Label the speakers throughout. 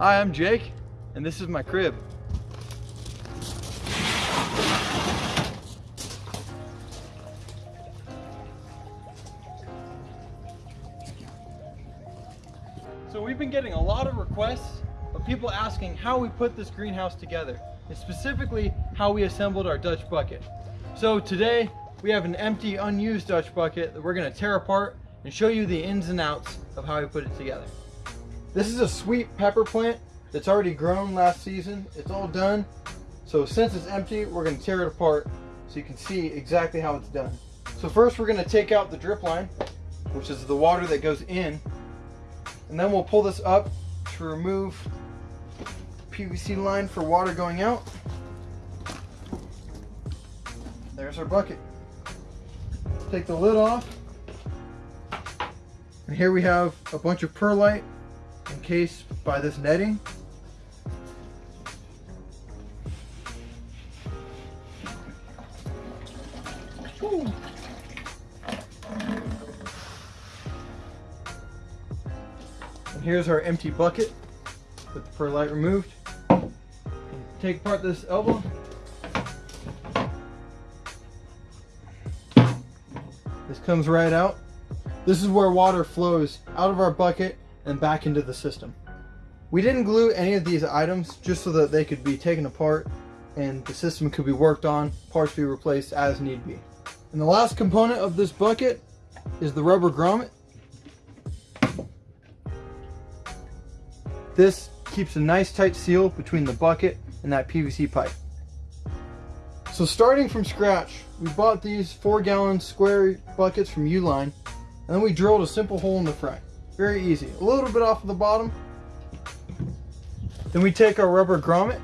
Speaker 1: Hi, I'm Jake, and this is my crib. So we've been getting a lot of requests of people asking how we put this greenhouse together, and specifically how we assembled our Dutch bucket. So today, we have an empty, unused Dutch bucket that we're gonna tear apart and show you the ins and outs of how we put it together. This is a sweet pepper plant that's already grown last season. It's all done. So since it's empty, we're gonna tear it apart so you can see exactly how it's done. So first we're gonna take out the drip line, which is the water that goes in, and then we'll pull this up to remove PVC line for water going out. There's our bucket. Take the lid off. And here we have a bunch of perlite encased by this netting. Ooh. And here's our empty bucket with the perlite removed. Take apart this elbow. This comes right out. This is where water flows out of our bucket and back into the system. We didn't glue any of these items just so that they could be taken apart and the system could be worked on, parts be replaced as need be. And the last component of this bucket is the rubber grommet. This keeps a nice tight seal between the bucket and that PVC pipe. So starting from scratch, we bought these four gallon square buckets from Uline and then we drilled a simple hole in the front. Very easy. A little bit off of the bottom. Then we take our rubber grommet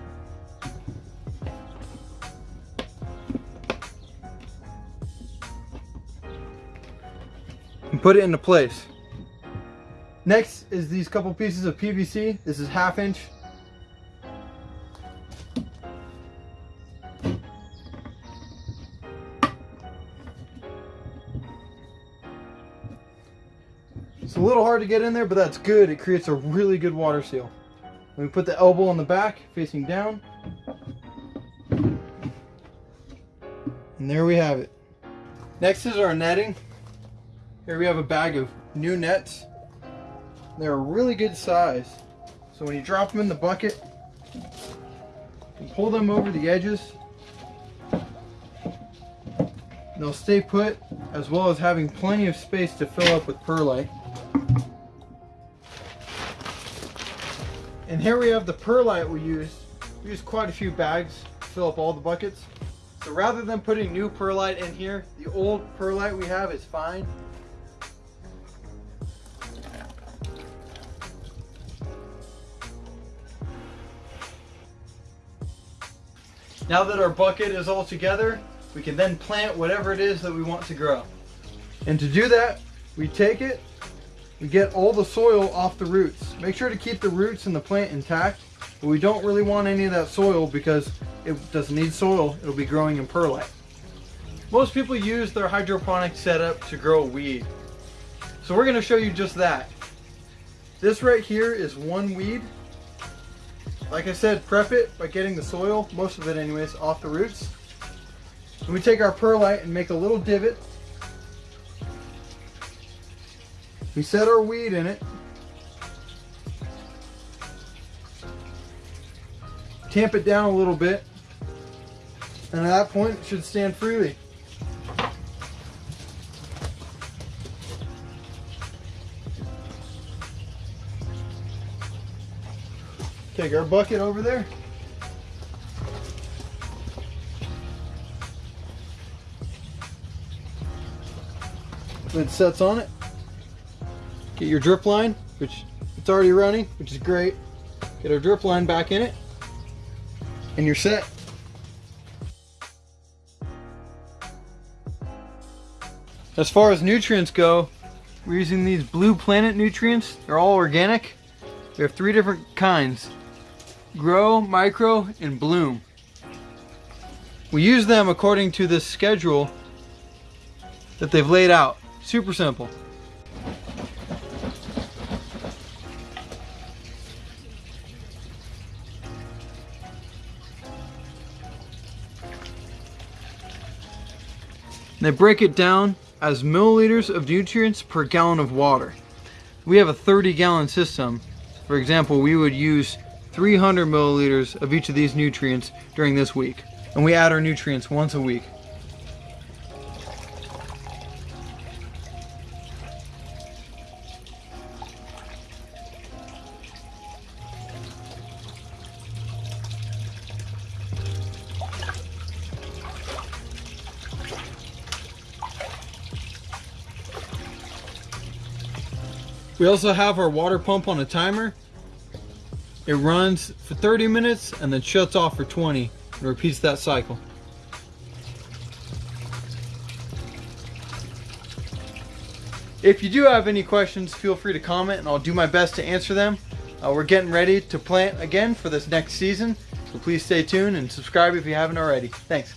Speaker 1: and put it into place. Next is these couple pieces of PVC. This is half inch. It's a little hard to get in there, but that's good. It creates a really good water seal. we put the elbow on the back, facing down. And there we have it. Next is our netting. Here we have a bag of new nets. They're a really good size. So when you drop them in the bucket, you pull them over the edges. They'll stay put as well as having plenty of space to fill up with perlite. And here we have the perlite we use. We use quite a few bags to fill up all the buckets. So rather than putting new perlite in here, the old perlite we have is fine. Now that our bucket is all together, we can then plant whatever it is that we want to grow. And to do that, we take it, we get all the soil off the roots. Make sure to keep the roots and the plant intact, but we don't really want any of that soil because it doesn't need soil, it'll be growing in perlite. Most people use their hydroponic setup to grow weed. So we're gonna show you just that. This right here is one weed like I said, prep it by getting the soil, most of it anyways, off the roots. And we take our perlite and make a little divot. We set our weed in it. Tamp it down a little bit. And at that point, it should stand freely. Take our bucket over there. Lid sets on it. Get your drip line, which it's already running, which is great. Get our drip line back in it, and you're set. As far as nutrients go, we're using these Blue Planet nutrients. They're all organic. We have three different kinds grow, micro, and bloom. We use them according to this schedule that they've laid out. Super simple. They break it down as milliliters of nutrients per gallon of water. We have a 30 gallon system. For example, we would use 300 milliliters of each of these nutrients during this week. And we add our nutrients once a week. We also have our water pump on a timer. It runs for 30 minutes and then shuts off for 20 and repeats that cycle. If you do have any questions, feel free to comment and I'll do my best to answer them. Uh, we're getting ready to plant again for this next season, so please stay tuned and subscribe if you haven't already. Thanks.